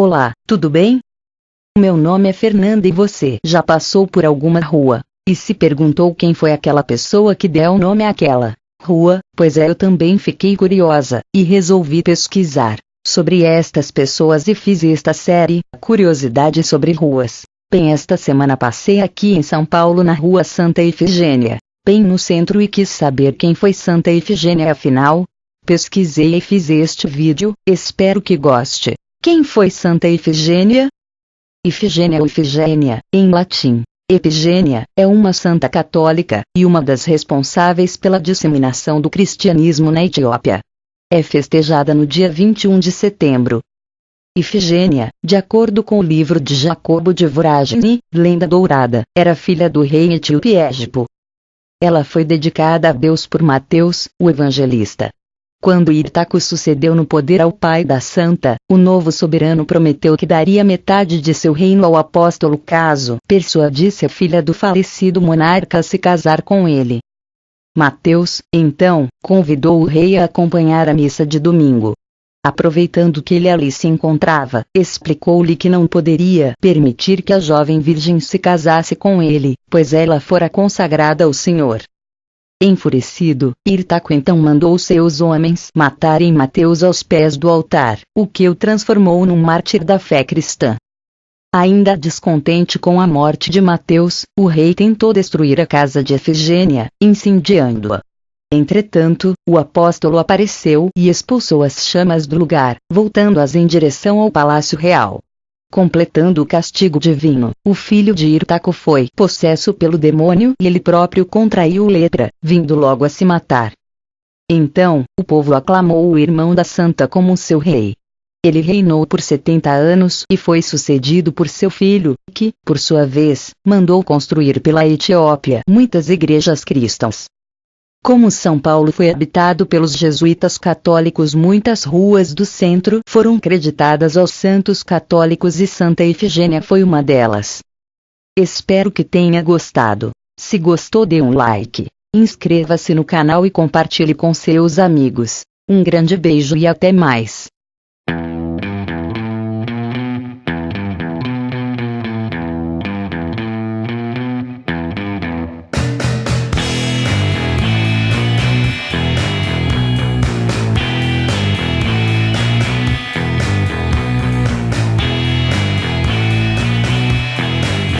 Olá, tudo bem? Meu nome é Fernanda e você já passou por alguma rua e se perguntou quem foi aquela pessoa que deu o nome àquela rua? Pois é, eu também fiquei curiosa e resolvi pesquisar sobre estas pessoas e fiz esta série Curiosidade sobre ruas. Bem, esta semana passei aqui em São Paulo na rua Santa Ifigênia, bem no centro e quis saber quem foi Santa Ifigênia afinal. Pesquisei e fiz este vídeo, espero que goste. Quem foi Santa Ifigênia? Ifigênia ou Ifigênia, em latim, Epigênia, é uma santa católica, e uma das responsáveis pela disseminação do cristianismo na Etiópia. É festejada no dia 21 de setembro. Ifigênia, de acordo com o livro de Jacobo de Voragine, Lenda Dourada, era filha do rei etíope Égipo. Ela foi dedicada a Deus por Mateus, o evangelista. Quando Irtaco sucedeu no poder ao pai da santa, o novo soberano prometeu que daria metade de seu reino ao apóstolo caso persuadisse a filha do falecido monarca a se casar com ele. Mateus, então, convidou o rei a acompanhar a missa de domingo. Aproveitando que ele ali se encontrava, explicou-lhe que não poderia permitir que a jovem virgem se casasse com ele, pois ela fora consagrada ao Senhor. Enfurecido, Irtaco então mandou seus homens matarem Mateus aos pés do altar, o que o transformou num mártir da fé cristã. Ainda descontente com a morte de Mateus, o rei tentou destruir a casa de Efigênia, incendiando-a. Entretanto, o apóstolo apareceu e expulsou as chamas do lugar, voltando-as em direção ao palácio real. Completando o castigo divino, o filho de Irtaco foi possesso pelo demônio e ele próprio contraiu lepra, vindo logo a se matar. Então, o povo aclamou o irmão da santa como seu rei. Ele reinou por 70 anos e foi sucedido por seu filho, que, por sua vez, mandou construir pela Etiópia muitas igrejas cristãs. Como São Paulo foi habitado pelos jesuítas católicos, muitas ruas do centro foram creditadas aos santos católicos e Santa Efigênia foi uma delas. Espero que tenha gostado. Se gostou, dê um like, inscreva-se no canal e compartilhe com seus amigos. Um grande beijo e até mais.